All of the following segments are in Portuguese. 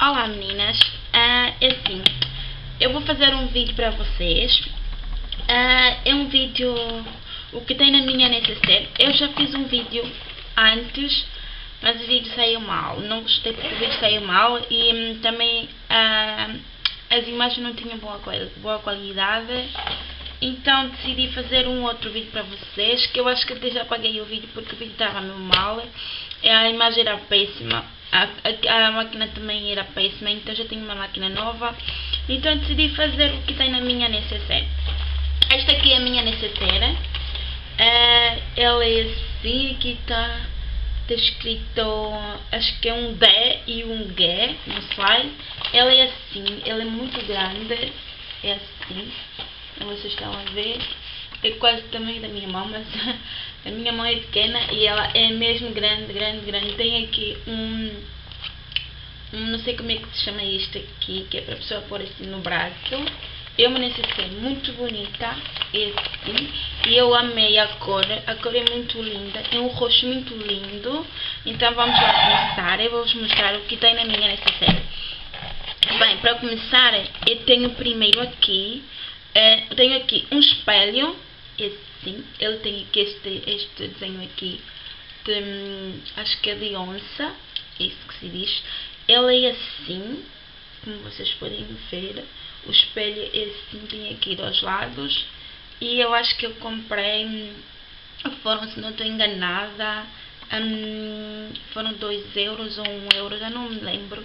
Olá meninas, uh, é assim, eu vou fazer um vídeo para vocês, uh, é um vídeo, o que tem na minha necessaire, eu já fiz um vídeo antes, mas o vídeo saiu mal, não gostei porque o vídeo saiu mal e um, também uh, as imagens não tinham boa, boa qualidade, então decidi fazer um outro vídeo para vocês, que eu acho que até já apaguei o vídeo porque o vídeo estava meio mal, a imagem era péssima a, a, a, máquina também era péssima, então já tenho uma máquina nova. Então decidi fazer o que tem na minha necessaire. Esta aqui é a minha necessaire. Uh, ela é assim, aqui está tá escrito, acho que é um D e um G, não sei. Ela é assim, ela é muito grande, é assim, vocês estão a ver é quase o tamanho da minha mão, mas a minha mão é pequena e ela é mesmo grande, grande, grande. Tem aqui um, um não sei como é que se chama isto aqui, que é para a pessoa pôr assim no braço. Eu me necessitei muito bonita, assim, e eu amei a cor, a cor é muito linda, é um roxo muito lindo. Então vamos lá começar, eu vou-vos mostrar o que tem na minha necessaire. Bem, para começar, eu tenho primeiro aqui, uh, tenho aqui um espelho, assim. Ele tem aqui este, este desenho aqui de, acho que é de onça, é isso que se diz. Ele é assim, como vocês podem ver. O espelho é assim, tem aqui dois lados. E eu acho que eu comprei, hum, foram, se não estou enganada, um, foram 2 euros ou 1 um euro, já não me lembro.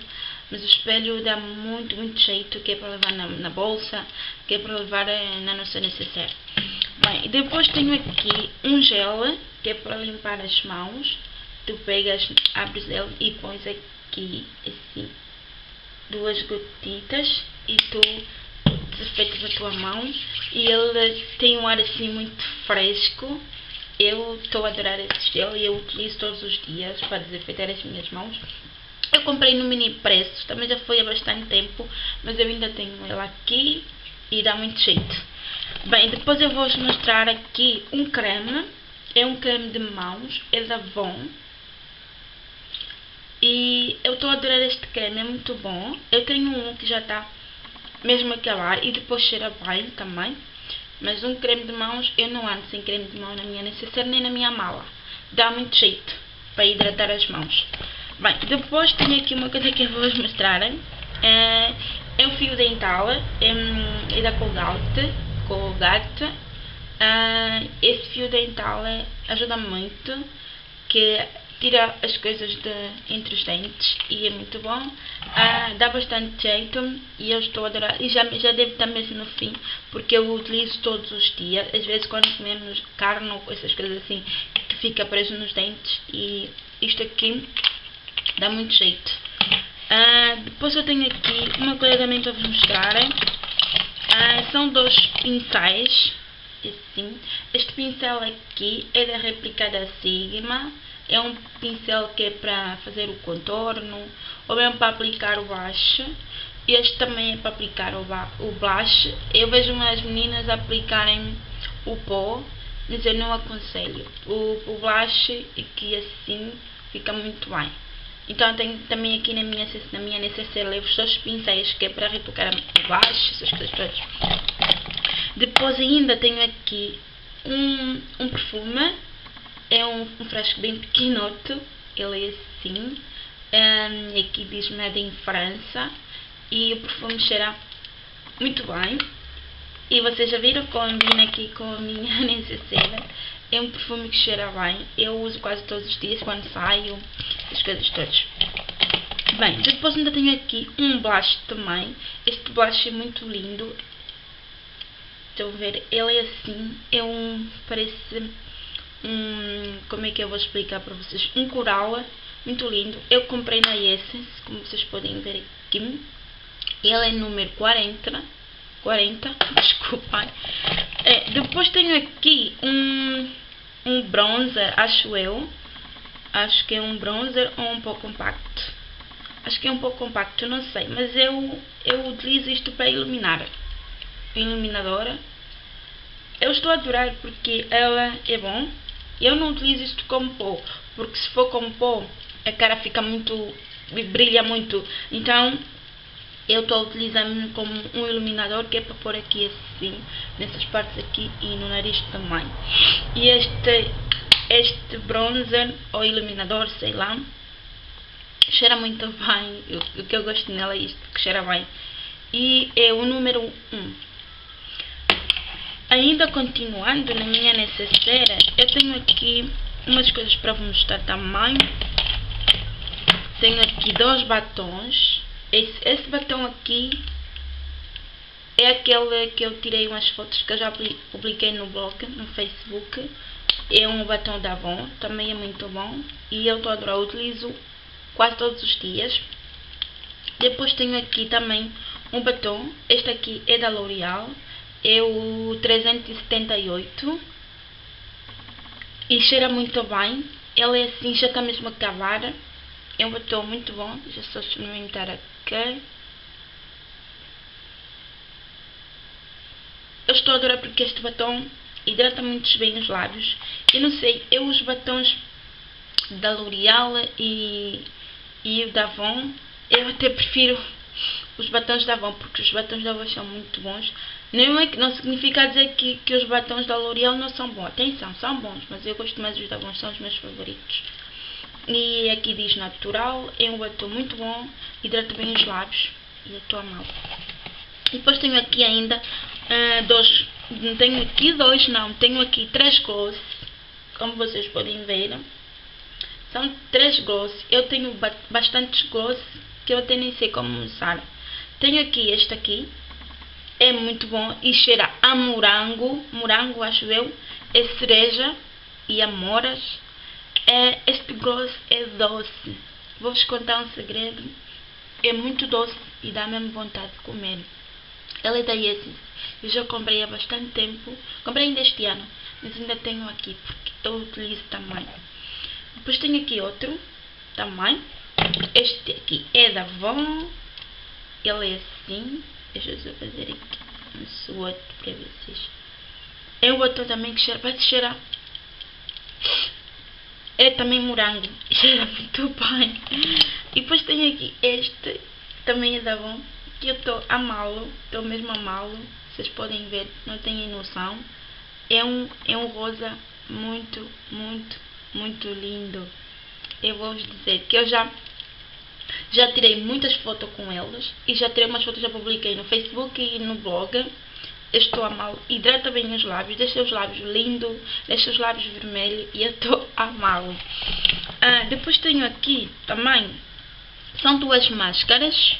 Mas o espelho dá muito, muito jeito, que é para levar na, na bolsa, que é para levar eh, na nossa necessaire. Bem, depois tenho aqui um gel, que é para limpar as mãos. Tu pegas, abres ele e pões aqui, assim, duas gotitas e tu desinfetas a tua mão. E ele tem um ar assim muito fresco. Eu estou a adorar esse gel e eu utilizo todos os dias para desinfetar as minhas mãos. Eu comprei no mini preço, também já foi há bastante tempo, mas eu ainda tenho ele aqui e dá muito jeito. Bem, depois eu vou-vos mostrar aqui um creme. É um creme de mãos, é da Avon. E eu estou a adorar este creme, é muito bom. Eu tenho um que já está mesmo a acabar e depois cheira bem também. Mas um creme de mãos, eu não ando sem creme de mão na minha necessaire nem na minha mala. Dá muito jeito para hidratar as mãos. Bem, depois tenho aqui uma coisa que eu vou-vos mostrar. É, é um fio dental, é, é da Colgate Colgate. Uh, esse fio dental ajuda muito, que tira as coisas de, entre os dentes e é muito bom. Uh, dá bastante jeito e eu estou a adorar. E já, já deve estar mesmo no fim, porque eu utilizo todos os dias. Às vezes quando comemos carne ou essas coisas assim, que fica preso nos dentes. E isto aqui dá muito jeito. Uh, depois eu tenho aqui uma coisa também para vos mostrar. Ah, são dois pincéis, assim. Este pincel aqui é da réplica da Sigma. É um pincel que é para fazer o contorno, ou mesmo para aplicar o blush. Este também é para aplicar o, o blush. Eu vejo umas meninas aplicarem o pó, mas eu não aconselho. O, o blush aqui assim fica muito bem. Então tenho também aqui na minha, na minha necessaire levo os dois pincéis que é para retocar a baixo, essas coisas todas. Depois ainda tenho aqui um, um perfume, é um, um frasco bem pequenoto, ele é assim, um, aqui diz Made in França e o perfume cheira muito bem. E vocês já viram, combina aqui com a minha necessaire. É um perfume que cheira bem. Eu uso quase todos os dias quando saio, as coisas todas. Bem, depois ainda tenho aqui um blush também. Este blush é muito lindo. Estão a ver? Ele é assim. É um... Parece um... Como é que eu vou explicar para vocês? Um coral muito lindo. Eu comprei na Essence, como vocês podem ver aqui. Ele é número 40. 40, desculpem. É, depois tenho aqui um um bronzer, acho eu. Acho que é um bronzer ou um pouco compacto. Acho que é um pouco compacto, não sei. Mas eu, eu utilizo isto para iluminar. Iluminadora. Eu estou a adorar porque ela é bom. Eu não utilizo isto como pó. Porque se for como pó, a cara fica muito brilha muito. Então, eu estou utilizando como um iluminador que é para pôr aqui assim, nessas partes aqui e no nariz também. E este, este bronzer ou iluminador, sei lá, cheira muito bem. O que eu gosto nela é isto, que cheira bem. E é o número 1. Ainda continuando na minha necessaire, eu tenho aqui umas coisas para vos mostrar também. Tenho aqui dois batons. Esse, esse batom aqui é aquele que eu tirei umas fotos que eu já publiquei no blog, no Facebook. É um batom da Avon, também é muito bom. E eu estou a adorar, utilizo quase todos os dias. Depois tenho aqui também um batom. Este aqui é da L'Oreal é o 378 e cheira muito bem. Ele é assim, já está mesmo a acabar. É um batom muito bom. Já a experimentar aqui. Eu estou a adorar porque este batom hidrata muito bem os lábios. Eu não sei, eu os batons da L'Oreal e, e da Avon, eu até prefiro os batons da Avon, porque os batons da Avon são muito bons. Não, é não significa dizer que, que os batons da L'Oreal não são bons. Atenção, são bons, mas eu gosto mais dos da Avon, são os meus favoritos. E aqui diz natural, é um batom muito bom, hidrata bem os lábios e a amá-lo. E depois tenho aqui ainda uh, dois, tenho aqui dois, não, tenho aqui três gloss, como vocês podem ver. São três gloss, eu tenho bastantes gloss que eu até nem sei como usar. Tenho aqui este aqui. É muito bom e cheira a morango. Morango, acho eu. É cereja e amoras. É, este gloss é doce. Vou-vos contar um segredo. É muito doce e dá mesmo vontade de comer. Ela é da Yesis. Eu já comprei há bastante tempo. Comprei ainda este ano. Mas ainda tenho aqui porque eu utilizo também. Depois tenho aqui outro também. Este aqui é da Avon. Ele é assim. Deixa eu fazer aqui um swatch para vocês. É o outro também que cheira, vai cheirar. É também morango. Cheira muito bem. E depois tem aqui este. Também é da Avon. Que eu estou a amá-lo. Estou mesmo a amá-lo. Vocês podem ver. Não têm noção. É um, é um rosa muito, muito, muito lindo. Eu vou vos dizer que eu já já tirei muitas fotos com elas e já tirei umas fotos, já publiquei no Facebook e no blog. Estou a mal, hidrata bem os lábios, deixa os lábios lindos, deixa os lábios vermelhos e eu estou a mal. Ah, depois tenho aqui também, são duas máscaras.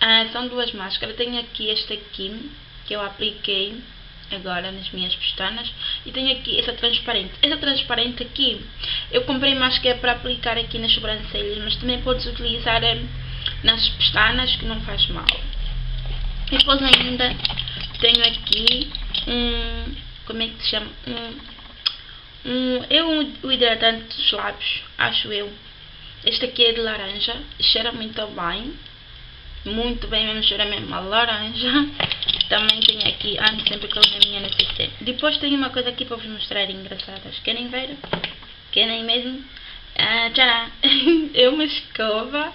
Ah, são duas máscaras, tenho aqui esta aqui que eu apliquei agora nas minhas pestanas. E tenho aqui essa transparente. Essa transparente aqui eu comprei mais que é para aplicar aqui nas sobrancelhas mas também podes utilizar eh, nas pestanas que não faz mal. Depois ainda tenho aqui um como é que se chama um, um é um, hidratante dos lábios acho eu este aqui é de laranja cheira muito bem muito bem mesmo cheira mesmo a laranja também tenho aqui, ando sempre com a minha necessaire. Depois tenho uma coisa aqui para vos mostrar engraçadas. Querem ver? Querem mesmo? Ah, tcharam! é uma escova.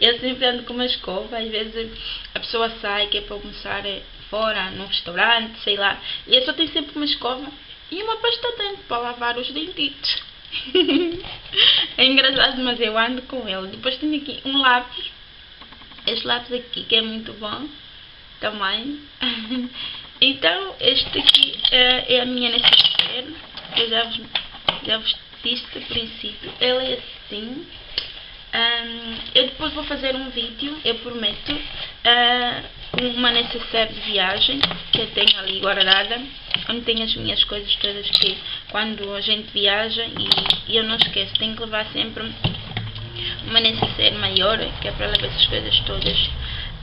Eu sempre ando com uma escova. Às vezes a pessoa sai que é para almoçar é fora, num restaurante, sei lá. E eu só tenho sempre uma escova e uma pasta dente para lavar os dentitos. é engraçado, mas eu ando com ele. Depois tenho aqui um lápis. Este lápis aqui que é muito bom também. então, este aqui é, é a minha necessaire. Eu já vos, já vos disse no princípio. Ela é assim. Um, eu depois vou fazer um vídeo, eu prometo, uh, uma necessaire de viagem que eu tenho ali guardada, onde tenho as minhas coisas todas que quando a gente viaja e, e eu não esqueço, tenho que levar sempre uma necessaire maior, que é para levar essas coisas todas.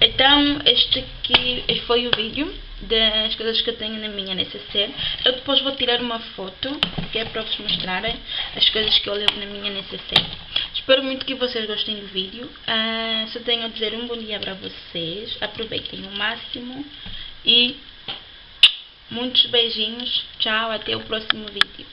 Então, este aqui foi o vídeo das coisas que eu tenho na minha necessaire. Eu depois vou tirar uma foto, que é para vos mostrarem as coisas que eu levo na minha necessaire. Espero muito que vocês gostem do vídeo. Uh, só tenho a dizer um bom dia para vocês. Aproveitem o máximo. E muitos beijinhos. Tchau, até o próximo vídeo.